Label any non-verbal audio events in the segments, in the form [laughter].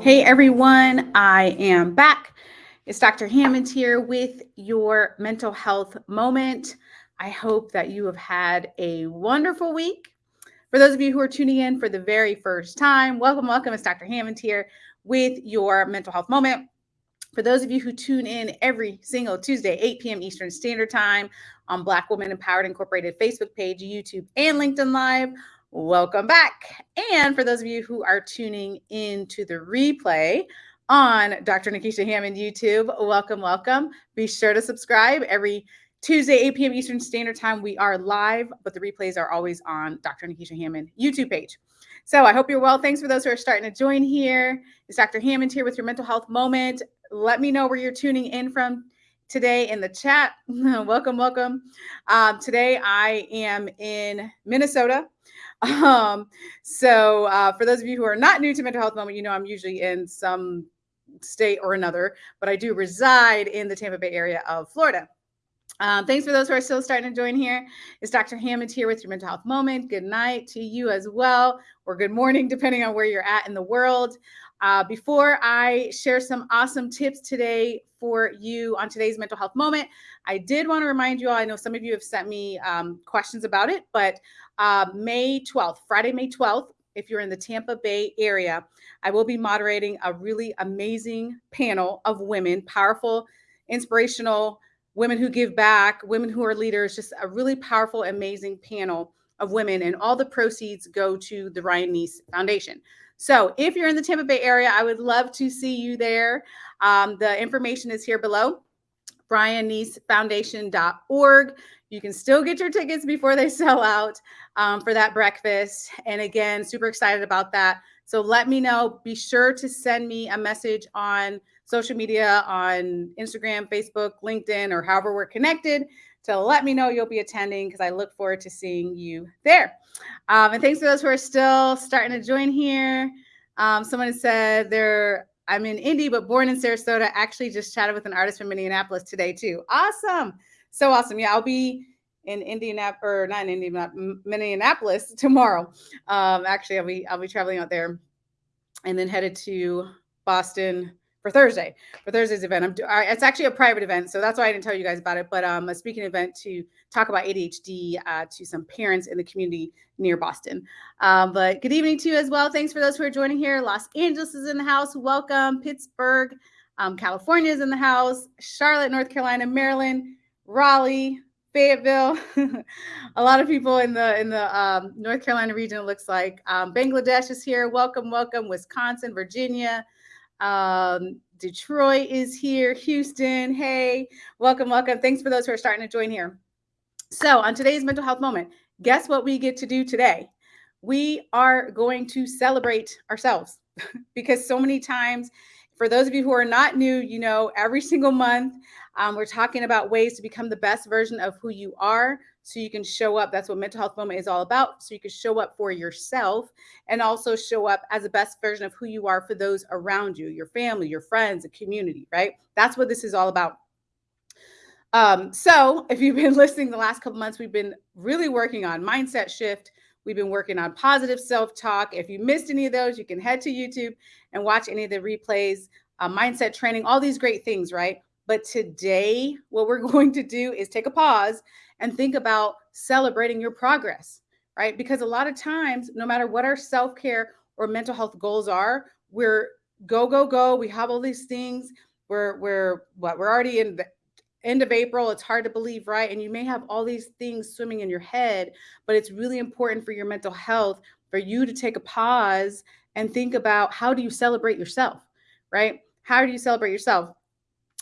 Hey everyone, I am back. It's Dr. Hammond here with your mental health moment. I hope that you have had a wonderful week. For those of you who are tuning in for the very first time, welcome, welcome. It's Dr. Hammond here with your mental health moment. For those of you who tune in every single Tuesday, 8 p.m. Eastern Standard Time on Black Women Empowered Incorporated Facebook page, YouTube, and LinkedIn Live, welcome back. And for those of you who are tuning in to the replay on Dr. Nekeshia Hammond YouTube, welcome, welcome. Be sure to subscribe every Tuesday, 8 p.m. Eastern Standard Time. We are live, but the replays are always on Dr. Nekeshia Hammond YouTube page. So I hope you're well. Thanks for those who are starting to join here. It's Dr. Hammond here with your mental health moment. Let me know where you're tuning in from today in the chat. [laughs] welcome, welcome. Um, today I am in Minnesota. [laughs] Um, so uh, for those of you who are not new to mental health moment, you know I'm usually in some state or another, but I do reside in the Tampa Bay area of Florida. Um, thanks for those who are still starting to join here. It's Dr. Hammond here with your mental health moment. Good night to you as well, or good morning, [laughs] depending on where you're at in the world. Uh, before I share some awesome tips today for you on today's mental health moment, I did want to remind you all. I know some of you have sent me um, questions about it, but uh, May 12th, Friday, May 12th, if you're in the Tampa Bay area, I will be moderating a really amazing panel of women, powerful, inspirational women who give back, women who are leaders, just a really powerful, amazing panel of women. And all the proceeds go to the Ryan Nece Foundation. So if you're in the Tampa Bay area, I would love to see you there. Um, the information is here below, ryannecefoundation.org. You can still get your tickets before they [laughs] sell out um, for that breakfast. And again, super excited about that. So let me know. Be sure to send me a message on social media on Instagram, Facebook, LinkedIn, or however we're connected to let me know you'll be attending because I look forward to seeing you there. Um, and thanks to those who are still starting to join here. Um, someone said they're I'm in Indy, but born in Sarasota. Actually, just chatted with an artist from Minneapolis today too. Awesome, so awesome. Yeah, I'll be in Indianapolis or not in Indianapolis, Minneapolis [laughs] tomorrow. Um, actually, I'll be I'll be traveling out there, and then headed to Boston for Thursday for Thursday's event. I'm it's actually a private event, so that's why I didn't tell you guys about it. But um, a speaking event to talk about ADHD uh, to some parents in the community near Boston. Um, but good evening to you as well. Thanks for those who are joining here. Los Angeles is in the house. Welcome. Pittsburgh, um, California is in the house. Charlotte, North Carolina, Maryland, Raleigh, Fayetteville. [laughs] a lot of people in the in the um, North Carolina region. It looks like um, Bangladesh is here. Welcome, welcome. Wisconsin, Virginia. Um, Detroit is here. Houston, hey, welcome, welcome. Thanks for those who are starting to join here. So, on today's mental health moment, guess what we get to do today? We are going to celebrate ourselves [laughs] because so many times, for those of you who are not new, you know, every single month, um, we're talking about ways to become the best version of who you are so you can show up. That's what mental health moment is all about. So you can show up for yourself and also show up as the best version of who you are for those around you, your family, your friends, the community, right? That's what this is all about. Um, so if you've been [laughs] listening the last couple months, we've been really working on mindset shift. We've been working on positive self-talk. If you missed any of those, you can head to YouTube and watch any of the replays, uh, mindset training, all these great things, right? But today, what we're [laughs] going to do is take a pause and think about celebrating your progress, right? Because a lot of times, no matter what our self care or mental health goals are, we're go, go, go. We have all these things. We're, we're, what, we're already in the end of April. It's hard to believe, right? And you may have all these things swimming in your head, but it's really important for your mental health for you to take a pause and think about how do you celebrate yourself, right? How do you celebrate yourself?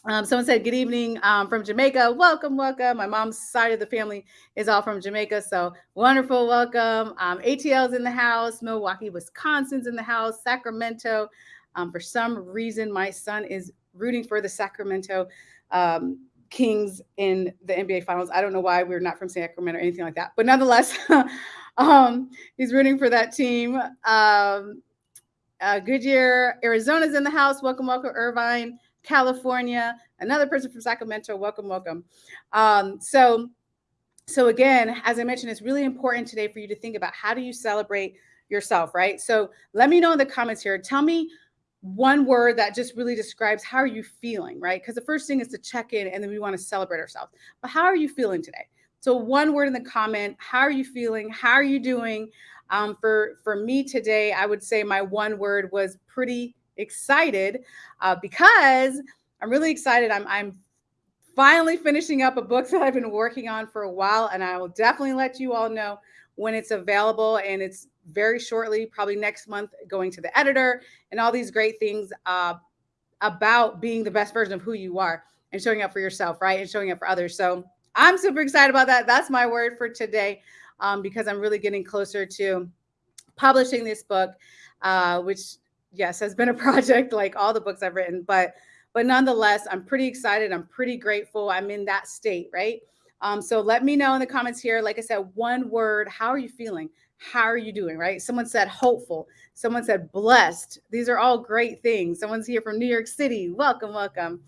Um, someone said, Good evening um, from Jamaica. Welcome, welcome. My mom's side of the family is all from Jamaica. So wonderful. Welcome. Um, ATL's in the house. Milwaukee, Wisconsin's in the house. Sacramento. Um, for some reason, my son is rooting for the Sacramento um, Kings in the NBA Finals. I don't know why we're not from Sacramento or anything like that. But nonetheless, [laughs] um, he's rooting for that team. Uh, Goodyear, Arizona's in the house. Welcome, welcome, Irvine. California, another person from Sacramento. Welcome, welcome. Um, so so again, as I mentioned, it's really important today for you to think about how do you celebrate yourself, right? So let me know in the comments here. Tell me one word that just really describes how are you feeling, right? Because the first thing is to check in and then we want to celebrate ourselves. But how are you feeling today? So one word in the comment, how are you feeling? How are you doing? Um, for for me today, I would say my one word was pretty excited uh, because I'm really excited. I'm I'm finally finishing up a book that I've been working on for a while, and I will definitely let you all know when it's available. And it's very shortly, probably next month, going to the editor and all these great things uh, about being the best version of who you are and showing up for yourself, right? And showing up for others. So I'm super excited about that. That's my word for today um, because I'm really getting closer to publishing this book, uh, which, yes, has been a [laughs] project like all the books I've written, but but nonetheless, I'm pretty excited. I'm pretty grateful. I'm in that state, right? Um, so let me know in the comments here. Like I said, one word. How are you feeling? How are you doing? Right? Someone said hopeful. Someone said blessed. These are all great things. Someone's here from New York City. Welcome, welcome.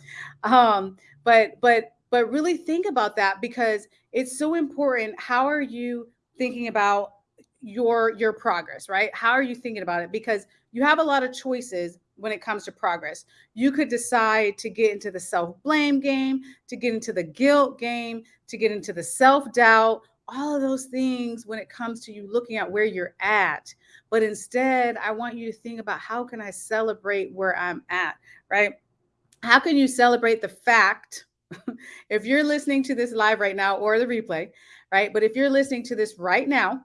Um, but but but really think about that because it's so important. How are you thinking about your your progress, right? How are you thinking about it? Because you have a lot of choices when it comes to progress. You could decide to get into the self blame game, to get into the guilt game, to get into the self doubt, all of those things when it comes to you looking at where you're at. But instead, I want you to think about how can I celebrate where I'm at, right? How can you celebrate the fact [laughs] if you're listening to this live right now or the replay, right? But if you're listening to this right now,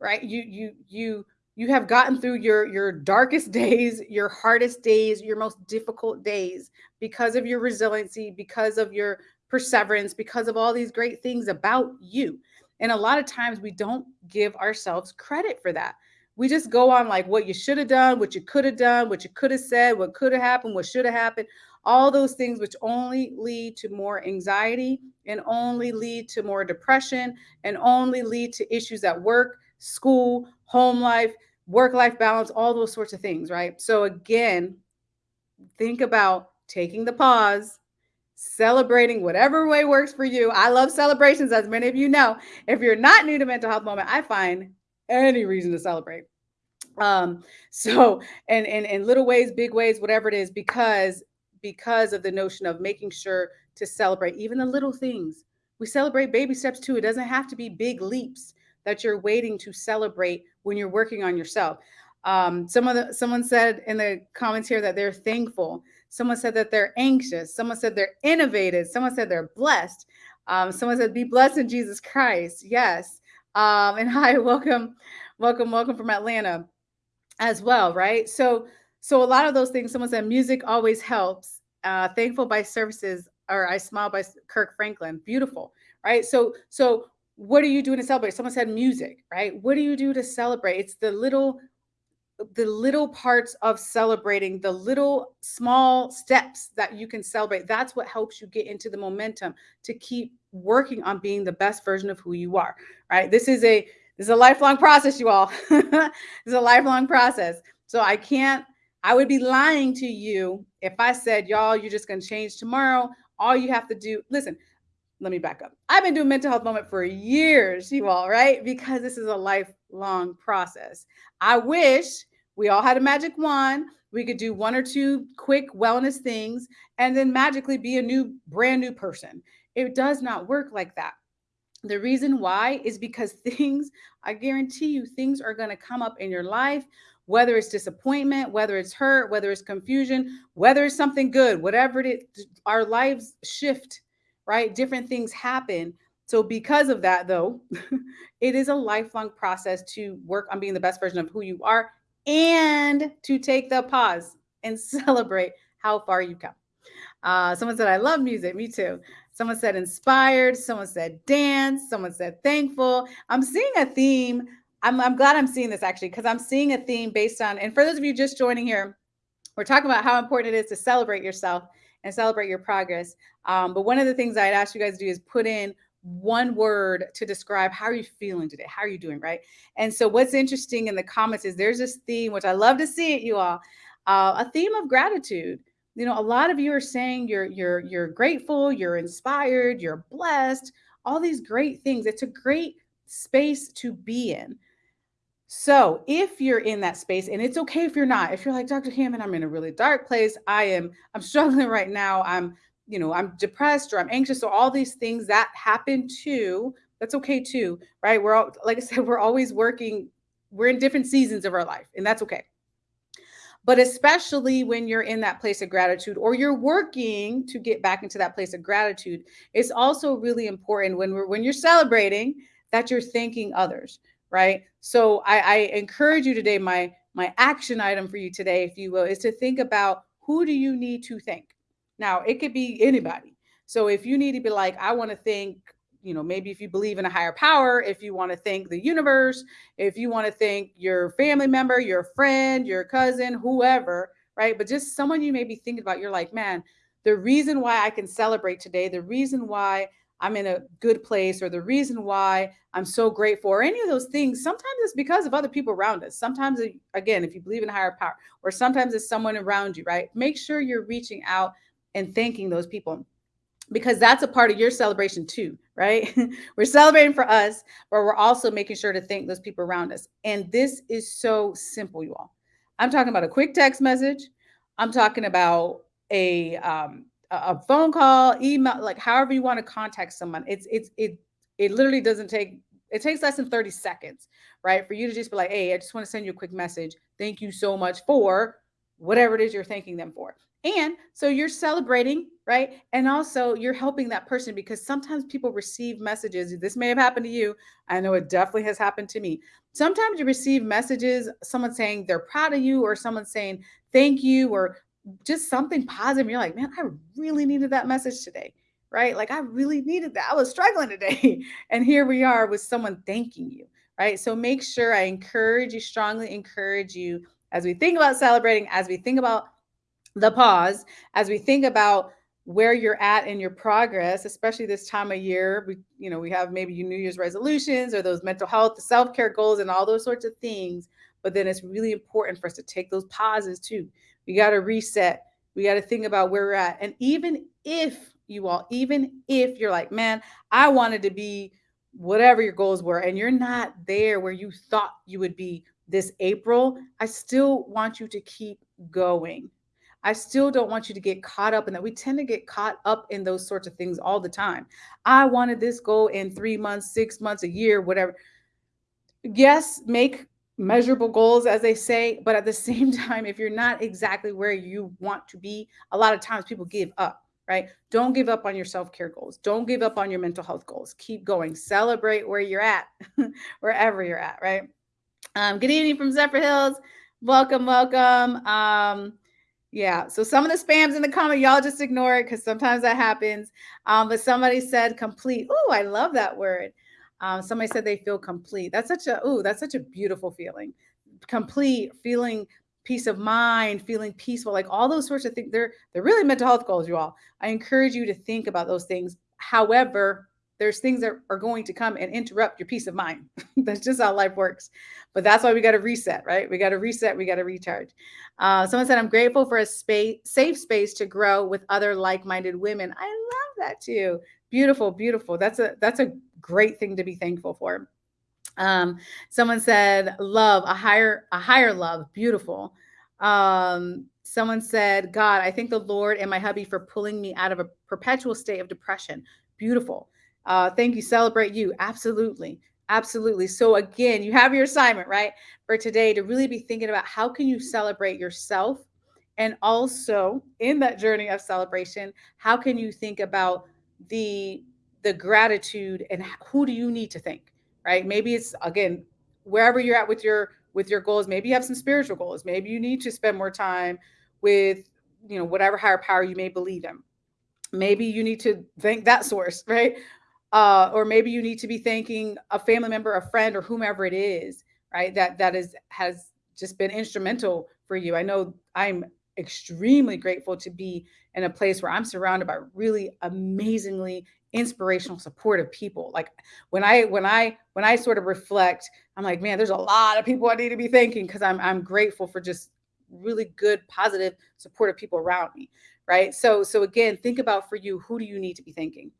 right? You you you you have gotten through your your darkest days your hardest days your most difficult days because of your resiliency because of your perseverance because of all these great things about you. And a lot of times we don't give ourselves credit for that. We just go on like what you should have done what you could have done what you could have said what could have happened what should have happened. All those things which only lead to more anxiety and only lead to more depression and only lead to issues at work school home life work life balance, all those sorts of things, right? So, again, think about taking the pause, celebrating whatever way works for you. I love celebrations, as many of you know. If you're not new to mental health moment, I find any reason to celebrate. Um, so and in in little ways, big ways, whatever it is, because because of the notion of making sure to celebrate even the little things. We celebrate baby steps too. It doesn't have to be big leaps that you're waiting to celebrate when you're working on yourself. Um, some of the someone said in the comments here that they're thankful. Someone said that they're anxious. Someone said they're innovative. Someone said they're blessed. Um, someone said, "Be blessed in Jesus Christ." Yes. Um, and [laughs] hi, welcome, welcome, welcome from Atlanta, as well. Right. So, so a lot of those things. Someone said, "Music always helps." Uh, thankful by services, or I smile by Kirk Franklin. Beautiful. Right. So, so what are you doing to celebrate? Someone said music, right? What do you do to celebrate? It's the little the little parts of celebrating, the little small steps that you can celebrate. That's what helps you get into the momentum to keep working on being the best version of who you are. Right? This is a this is a lifelong process, you all. [laughs] is a lifelong process. So I can't I would be lying to you if I said, y'all, you're just going to change tomorrow. All you have to do, listen, let me back up. I've been doing mental health moment for years, you all, right? Because this is a lifelong process. I wish we all had a magic wand. We could do one or two quick wellness things and then magically be a new, brand new person. It does not work like that. The reason why is because [laughs] things, I guarantee you, things are going to come up in your life, whether it's disappointment, whether it's hurt, whether it's confusion, whether it's something good, whatever it is, our lives shift right? Different things happen. So, because of that, though, [laughs] it is a lifelong process to work on being the best version of who you are and to take the pause and [laughs] celebrate how far you've come. Uh, someone said, I love music. Me too. Someone said inspired. Someone said dance. Someone said thankful. I'm seeing a theme. I'm, I'm glad I'm seeing this actually because I'm seeing a theme based on, and for those of you just joining here, we're talking about how important it is to celebrate yourself and celebrate your progress. Um, but one of the things I'd ask you guys to do is put in one word to describe how are you feeling today? How are you doing? Right. And so what's interesting in the comments is there's this theme, which I love to see it, you all, uh, a theme of gratitude. You know, a lot of you are saying you're you're you're grateful, you're inspired, you're blessed, all these great things. It's a great space to be in. So if you're in that space, and it's okay if you're not, if you're like Dr. Hammond, I'm in a really dark place. I am, I'm [laughs] struggling right now. I'm, you know, I'm depressed or I'm anxious. So all these things that happen too, that's okay too, right? We're all, like I [laughs] said, we're always working, we're in different seasons of our life, and that's okay. But especially when you're in that place of gratitude or you're working to get back into that place of gratitude, it's also really important when we're when you're celebrating that you're thanking others right? So I, I encourage you today, my my action item for you today, if you will, is to think about who do you need to thank. Now it could be anybody. So if you need to be like, I want to thank, you know, maybe if you believe in a higher power, if you want to thank the universe, if you want to thank your family member, your friend, your cousin, whoever, right? But just someone you may be thinking about, you're like, man, the reason why I can celebrate today, the reason why I'm in a good place or the reason why I'm so grateful or any of those things, sometimes it's because of other people around us. Sometimes, again, if you believe in higher power, or sometimes it's someone around you, right? Make sure you're reaching out and thanking those people because that's a part of your celebration too, right? [laughs] we're celebrating for us, but we're also making sure to thank those people around us. And this is so simple, you all. I'm talking about a quick text message. I'm talking about a um, a phone call, email, like however you want to contact someone. It's it's it it literally doesn't take it takes less than 30 seconds, right? For you to just be like, hey, I just want to send you a quick message. Thank you so much for whatever it is you're thanking them for. And so you're celebrating, right? And also you're helping that person because sometimes people receive messages. This may have happened to you. I know it definitely has happened to me. Sometimes you receive messages, someone saying they're proud of you, or someone saying thank you, or just something positive. You're like, man, I really needed that message today, right? Like, I really needed that. I was struggling today. [laughs] and here we are with someone thanking you, right? So make sure I encourage you, strongly encourage you as we think about celebrating, as we think about the pause, as we think about where you're at in your progress, especially this time of year. We, you know, we have maybe your New Year's resolutions or those mental health, self-care goals, and all those sorts of things. But then it's really important for us to take those pauses too we got to reset. We got to think about where we're at. And even if you all, even if you're like, man, I wanted to be whatever your goals were, and you're not there where you thought you would be this April, I still want you to keep going. I still don't want you to get caught up in that. We tend to get caught up in those sorts of things all the time. I wanted this goal in three months, six months, a year, whatever. Yes, make measurable goals, as they say. But at the same [laughs] time, if you're not exactly where you want to be, a lot of times people give up, right? Don't give up on your self care goals. Don't give up on your mental health goals. Keep going. Celebrate where you're at, [laughs] wherever you're at, right? Um, good evening from Zephyrhills. Welcome, welcome. Um, yeah, so some of the spams in the comment, y'all just ignore it because sometimes that happens. Um, but somebody said complete. Oh, I love that word. Um, somebody said they feel complete. That's such a oh, that's such a beautiful feeling. Complete, feeling peace of mind, feeling peaceful, like all those sorts of things. They're they're really mental health goals, you all. I encourage you to think about those things. However, there's things that are going to come and interrupt your peace of mind. [laughs] that's just how life works. But that's why we got to reset, right? We got to reset. We got to recharge. Uh, someone said, "I'm grateful for a space, safe space to grow with other like-minded women." I love that too. Beautiful, beautiful. That's a that's a great thing to be thankful for. Um, someone said, love, a higher, a higher love, beautiful. Um, someone said, God, I thank the Lord and my hubby for pulling me out of a perpetual state of depression. Beautiful. Uh, thank you. Celebrate you. Absolutely. Absolutely. So again, you have your assignment, right? For today to really be thinking about how can you celebrate yourself and also in that journey of celebration, how can you think about the the gratitude and who do you need to thank right? Maybe it's again wherever you're at with your with your goals maybe you have some spiritual goals maybe you need to spend more time with you know whatever higher power you may believe in. Maybe you need to thank that source [laughs] right? Uh, or maybe you need to be thanking a family member a friend or whomever it is right that that is has just been instrumental for you. I know i'm extremely grateful to be in a place where i'm surrounded by really amazingly inspirational supportive people like when i when i when i sort of reflect i'm like man there's a lot of people i need to be thanking because i'm i'm grateful for just really good positive supportive people around me right so so again think about for you who do you need to be thanking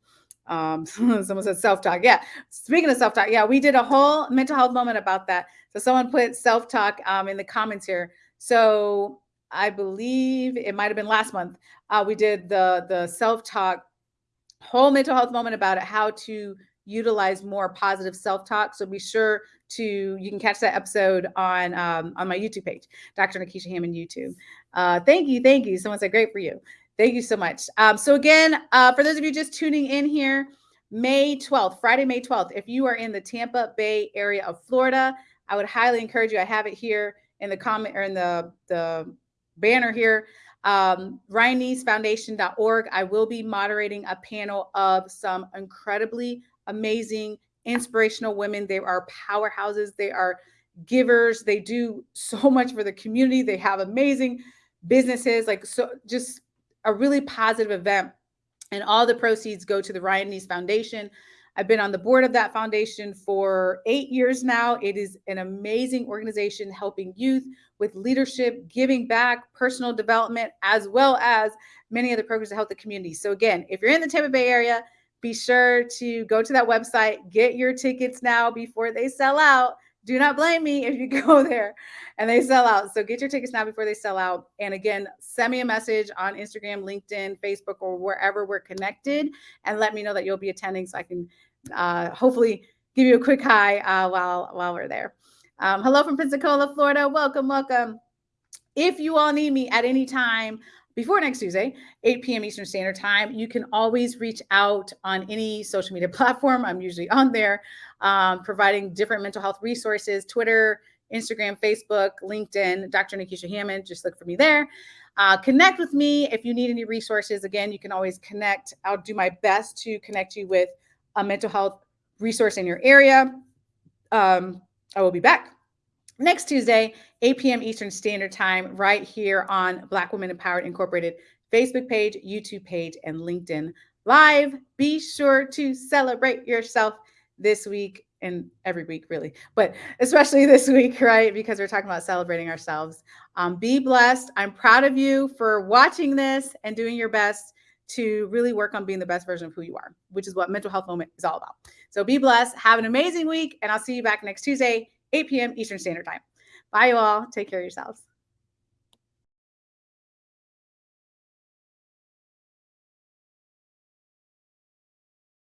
Um, [laughs] someone said self talk. Yeah. Speaking of self talk, yeah, we did a whole mental health moment about that. So someone put self talk um, in the comments here. So I believe it might have been last month. Uh, we did the the self talk whole mental health moment about it, how to utilize more positive self talk. So be sure to you can catch that episode on um, on my YouTube page, Dr. Nekeshia Hammond YouTube. Uh, thank you, thank you. Someone said great for you. Thank you so much. Um, so again, uh, for those of you just tuning in here, May 12th, Friday, May 12th, if you are in the Tampa Bay area of Florida, I would highly encourage you. I have it here in the comment or in the, the banner here. Um, RyanNeceFoundation.org. I will be moderating a panel of some incredibly amazing, inspirational women. They are powerhouses. They are givers. They do so [laughs] much for the community. They have amazing businesses. Like so, just a really positive event. And all the proceeds go to the Ryan Nece Foundation. I've been on the board of that foundation for eight years now. It is an amazing organization helping youth with leadership, giving back, personal development, as well as many other programs to help the community. So, again, if you're in the Tampa Bay area, be sure to go to that website, get your tickets now before they sell out. Do not blame me if you [laughs] go there and they sell out. So get your tickets now before they sell out. And again, send me a message on Instagram, LinkedIn, Facebook, or wherever we're connected and let me know that you'll be attending so I can uh, hopefully give you a quick hi uh, while, while we're there. Um, hello from Pensacola, Florida. Welcome, welcome. If you all need me at any time, before next Tuesday, 8 p.m. Eastern Standard Time. You can always reach out on any social media [laughs] platform. I'm usually on there, um, providing different mental health resources Twitter, Instagram, Facebook, LinkedIn, Dr. Nekeshia Hammond. Just look for me there. Uh, connect with me if you need any resources. Again, you can always connect. I'll do my best to connect you with a mental health resource in your area. Um, I will be back next Tuesday, 8 p.m. Eastern Standard Time, right here on Black Women Empowered Incorporated Facebook page, YouTube page, and LinkedIn Live. Be sure to celebrate yourself this week and every week, really, but especially this week, right? Because we're talking about celebrating ourselves. Um, be blessed. I'm proud of you for watching this and doing your best to really work on being the best version of who you are, which is what Mental Health Moment is all about. So be blessed. Have an amazing week, and I'll see you back next Tuesday, 8 p.m. Eastern Standard Time. Bye, you all. Take care of yourselves.